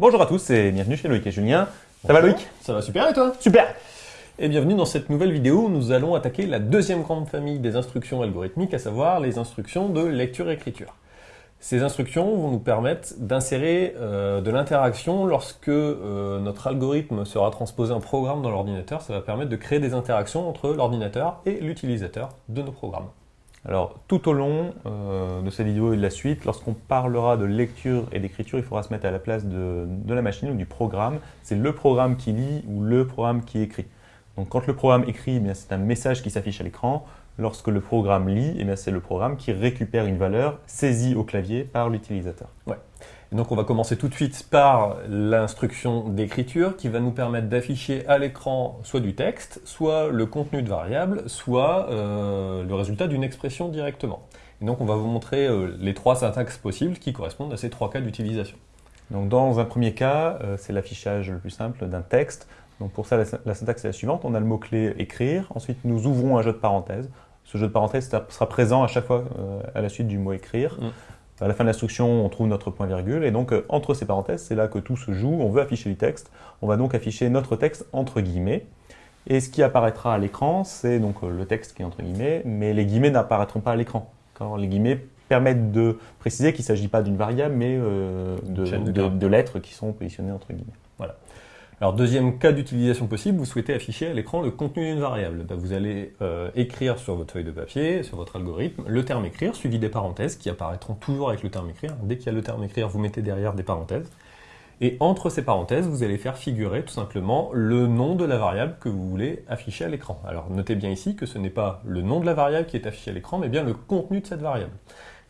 Bonjour à tous et bienvenue chez Loïc et Julien. Ça va Loïc? Ça va super et toi? Super Et bienvenue dans cette nouvelle vidéo où nous allons attaquer la deuxième grande famille des instructions algorithmiques, à savoir les instructions de lecture-écriture. Ces instructions vont nous permettre d'insérer euh, de l'interaction lorsque euh, notre algorithme sera transposé en programme dans l'ordinateur. Ça va permettre de créer des interactions entre l'ordinateur et l'utilisateur de nos programmes. Alors, tout au long euh, de cette vidéo et de la suite, lorsqu'on parlera de lecture et d'écriture, il faudra se mettre à la place de, la machine ou du programme. C'est le programme qui lit ou le programme qui écrit. Donc, quand le programme écrit, eh c'est un message qui s'affiche à l'écran. Lorsque le programme lit, eh c'est le programme qui récupère une valeur saisie au clavier par l'utilisateur. Ouais donc on va commencer tout de suite par l'instruction d'écriture qui va nous permettre d'afficher à l'écran soit du texte, soit le contenu de variable, soit euh, le résultat d'une expression directement. Et donc on va vous montrer euh, les trois syntaxes possibles qui correspondent à ces trois cas d'utilisation. Donc dans un premier cas, euh, c'est l'affichage le plus simple d'un texte. Donc pour ça, la, syntaxe est la suivante. On a le mot-clé « écrire ». Ensuite, nous ouvrons un jeu de parenthèses. Ce jeu de parenthèses sera présent à chaque fois à la suite du mot « écrire mm. À la fin de l'instruction, on trouve notre point-virgule, et donc euh, entre ces parenthèses, c'est là que tout se joue. On veut afficher du texte, on va donc afficher notre texte entre guillemets. Et ce qui apparaîtra à l'écran, c'est donc euh, le texte qui est entre guillemets, mais les guillemets n'apparaîtront pas à l'écran. Les guillemets permettent de préciser qu'il ne s'agit pas d'une variable, mais euh, de lettres qui sont positionnées entre guillemets. Voilà. Alors deuxième cas d'utilisation possible, vous souhaitez afficher à l'écran le contenu d'une variable. Bah, vous allez euh, écrire sur votre feuille de papier, sur votre algorithme, le terme écrire suivi des parenthèses qui apparaîtront toujours avec le terme écrire. Dès qu'il y a le terme écrire, vous mettez derrière des parenthèses. Et entre ces parenthèses, vous allez faire figurer tout simplement le nom de la variable que vous voulez afficher à l'écran. Alors notez bien ici que ce n'est pas le nom de la variable qui est affiché à l'écran, mais bien le contenu de cette variable.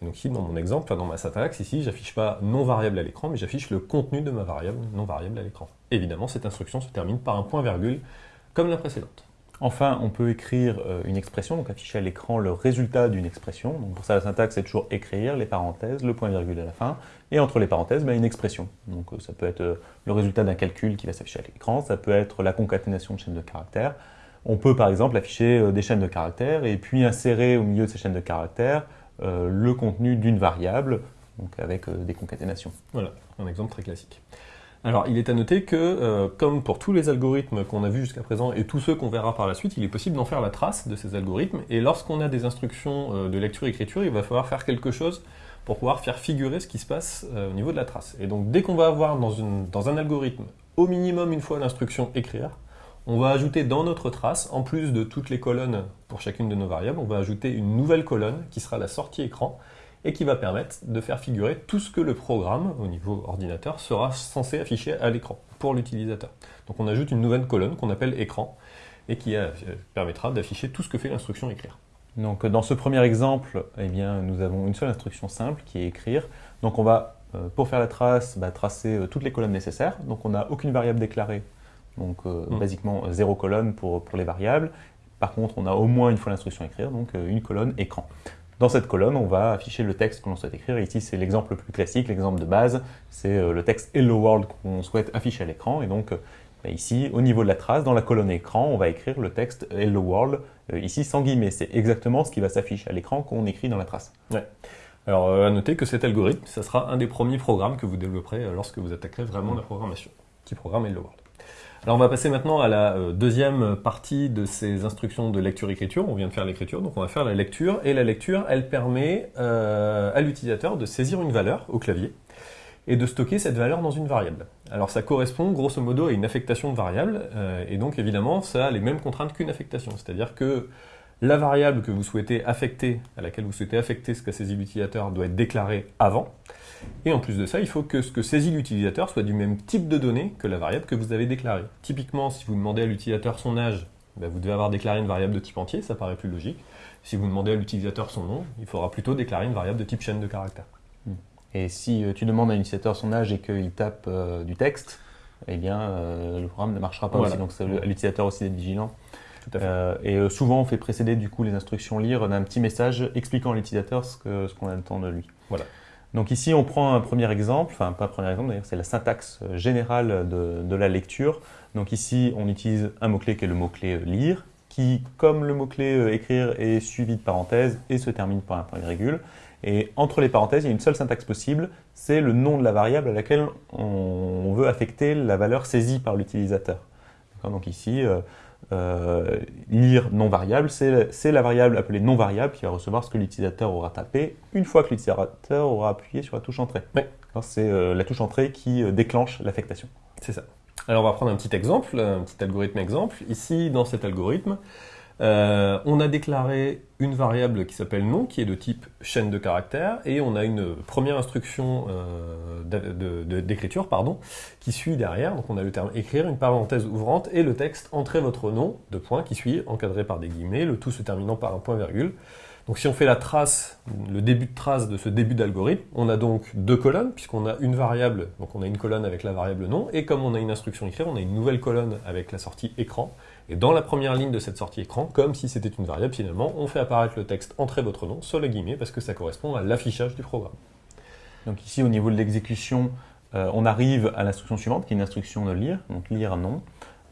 donc ici, dans mon exemple, dans ma syntaxe, ici, j'affiche pas non variable à l'écran, mais j'affiche le contenu de ma variable non variable à l'écran. Évidemment, cette instruction se termine par un point-virgule, comme la précédente. Enfin, on peut écrire euh, une expression, donc afficher à l'écran le résultat d'une expression. Donc pour ça, la syntaxe, c'est toujours écrire, les parenthèses, le point-virgule à la fin, et entre les parenthèses, ben, une expression. Donc euh, ça peut être euh, le résultat d'un calcul qui va s'afficher à l'écran, ça peut être la concaténation de chaînes de caractères. On peut par exemple afficher des chaînes de caractères et puis insérer au milieu de ces chaînes de caractères le contenu d'une variable, donc avec des concaténations. Voilà, un exemple très classique. Alors, il est à noter que, euh, comme pour tous les algorithmes qu'on a vus jusqu'à présent et tous ceux qu'on verra par la suite, il est possible d'en faire la trace de ces algorithmes. Et lorsqu'on a des instructions euh, de lecture-écriture, il va falloir faire quelque chose pour pouvoir faire figurer ce qui se passe euh, au niveau de la trace. Et donc, dès qu'on va avoir dans, dans un algorithme au minimum une fois l'instruction écrire, on va ajouter dans notre trace, en plus de toutes les colonnes pour chacune de nos variables, on va ajouter une nouvelle colonne qui sera la sortie écran, et qui va permettre de faire figurer tout ce que le programme, au niveau ordinateur, sera censé afficher à l'écran pour l'utilisateur. Donc on ajoute une nouvelle colonne qu'on appelle écran et qui euh, permettra d'afficher tout ce que fait l'instruction écrire. Donc dans ce premier exemple, eh bien, nous avons une seule instruction simple qui est écrire. Donc on va, euh, pour faire la trace, bah, tracer euh, toutes les colonnes nécessaires. Donc on n'a aucune variable déclarée, donc mm. basiquement zéro colonne pour, pour les variables. Par contre, on a au moins une fois l'instruction écrire, donc une colonne écran. Dans cette colonne, on va afficher le texte que l'on souhaite écrire. ici, c'est l'exemple le plus classique, l'exemple de base. C'est euh, le texte Hello World qu'on souhaite afficher à l'écran. Et donc, euh, bah, ici, au niveau de la trace, dans la colonne écran, on va écrire le texte Hello World, euh, ici sans guillemets. C'est exactement ce qui va s'afficher à l'écran qu'on écrit dans la trace. Ouais. Alors, à noter que cet algorithme, ça sera un des premiers programmes que vous développerez lorsque vous attaquerez vraiment la programmation. Petit programme Hello World. Alors on va passer maintenant à la euh, deuxième partie de ces instructions de lecture-écriture. On vient de faire l'écriture, donc on va faire la lecture. Et la lecture, elle permet euh, à l'utilisateur de saisir une valeur au clavier et de stocker cette valeur dans une variable. Alors ça correspond grosso modo à une affectation de variable, euh, et donc évidemment ça a les mêmes contraintes qu'une affectation. C'est-à-dire que la variable que vous souhaitez affecter, à laquelle vous souhaitez affecter ce qu'a saisi l'utilisateur, doit être déclarée avant. Et en plus de ça, il faut que ce que saisit l'utilisateur soit du même type de données que la variable que vous avez déclarée. Typiquement, si vous demandez à l'utilisateur son âge, ben, vous devez avoir déclaré une variable de type entier, ça paraît plus logique. Si vous demandez à l'utilisateur son nom, il faudra plutôt déclarer une variable de type chaîne de caractères. Hmm. Et si euh, tu demandes à l'utilisateur son âge et qu'il tape euh, du texte, eh bien, euh, le programme ne marchera pas aussi. Donc, c'est à l'utilisateur aussi d'être vigilant. Tout à fait. et souvent, on fait précéder du coup les instructions lire d'un petit message expliquant à l'utilisateur ce qu'on ce qu'on attend de lui. Voilà. Donc ici, on prend un premier exemple, enfin pas un premier exemple d'ailleurs, c'est la syntaxe générale de, la lecture. Donc ici, on utilise un mot-clé qui est le mot-clé lire. qui, comme le mot-clé euh, écrire, est suivi de parenthèses et se termine par un point virgule. Et entre les parenthèses, il y a une seule syntaxe possible, c'est le nom de la variable à laquelle on veut affecter la valeur saisie par l'utilisateur. Donc ici, euh, euh, lire non variable, c'est la variable appelée non variable qui va recevoir ce que l'utilisateur aura tapé une fois que l'utilisateur aura appuyé sur la touche entrée. C'est euh, la touche entrée qui déclenche l'affectation. C'est ça. Alors on va prendre un petit exemple, un petit algorithme exemple. Ici, dans cet algorithme, euh, on a déclaré une variable qui s'appelle nom, qui est de type chaîne de caractères, et on a une première instruction euh, d'écriture pardon, qui suit derrière. Donc on a le terme écrire, une parenthèse ouvrante, et le texte entrez votre nom, de points, qui suit, encadré par des guillemets, le tout se terminant par un point virgule. Donc si on fait la trace, le début de trace de ce début d'algorithme, on a donc deux colonnes, puisqu'on a une variable, donc on a une colonne avec la variable nom, et comme on a une instruction écrire, on a une nouvelle colonne avec la sortie écran, et dans la première ligne de cette sortie écran, comme si c'était une variable finalement, on fait apparaître le texte Entrez votre nom sur le guillemets parce que ça correspond à l'affichage du programme. Donc ici au niveau de l'exécution, euh, on arrive à l'instruction suivante qui est une instruction de lire, donc lire nom.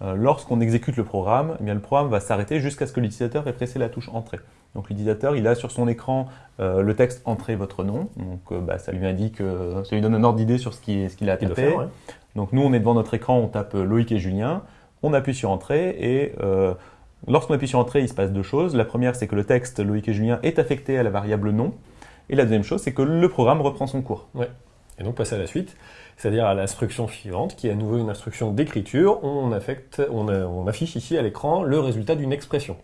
Euh, lorsqu'on exécute le programme, eh bien, le programme va s'arrêter jusqu'à ce que l'utilisateur ait pressé la touche Entrée. Donc l'utilisateur, il a sur son écran euh, le texte Entrez votre nom, donc bah, ça lui indique, ça lui donne un ordre d'idée sur ce qu'il a tapé. Donc nous, on est devant notre écran, on tape Loïc et Julien on appuie sur Entrée et euh, lorsqu'on appuie sur Entrée, il se passe deux choses. La première, c'est que le texte Loïc et Julien est affecté à la variable nom. Et la deuxième chose, c'est que le programme reprend son cours. Et donc passer à la suite, c'est-à-dire à, l'instruction suivante, qui est à nouveau une instruction d'écriture. On, affecte, on, affiche ici à l'écran le résultat d'une expression.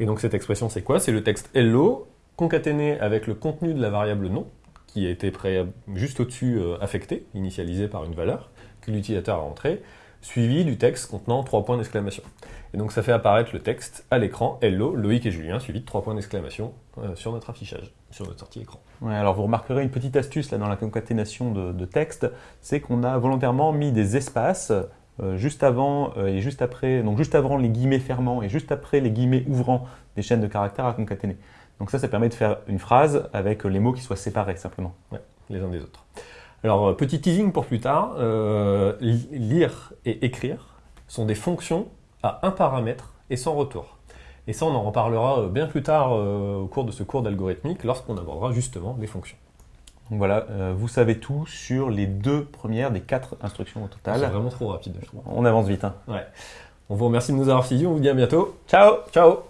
Et donc cette expression, c'est quoi? C'est le texte hello concaténé avec le contenu de la variable nom, qui a été juste au-dessus euh, affecté, initialisé par une valeur, que l'utilisateur a entrée suivi du texte contenant trois points d'exclamation. Et donc ça fait apparaître le texte à l'écran Hello, Loïc et Julien, suivi de trois points d'exclamation euh, sur notre affichage, sur notre sortie écran. Ouais, alors vous remarquerez une petite astuce là dans la concaténation de, texte, c'est qu'on a volontairement mis des espaces euh, juste avant euh, et juste après, donc juste avant les guillemets fermants et juste après les guillemets ouvrants des chaînes de caractères à concaténer. Donc ça, ça permet de faire une phrase avec les mots qui soient séparés simplement. Ouais, les uns des autres. Alors, euh, petit teasing pour plus tard, euh, lire et écrire sont des fonctions à un paramètre et sans retour. Et ça, on en reparlera euh, bien plus tard au cours de ce cours d'algorithmique, lorsqu'on abordera justement des fonctions. Donc voilà, vous savez tout sur les deux premières des quatre instructions au total. C'est vraiment trop rapide, je trouve. On avance vite. Hein. Ouais. On vous remercie de nous avoir suivis, on vous dit à bientôt. Ciao Ciao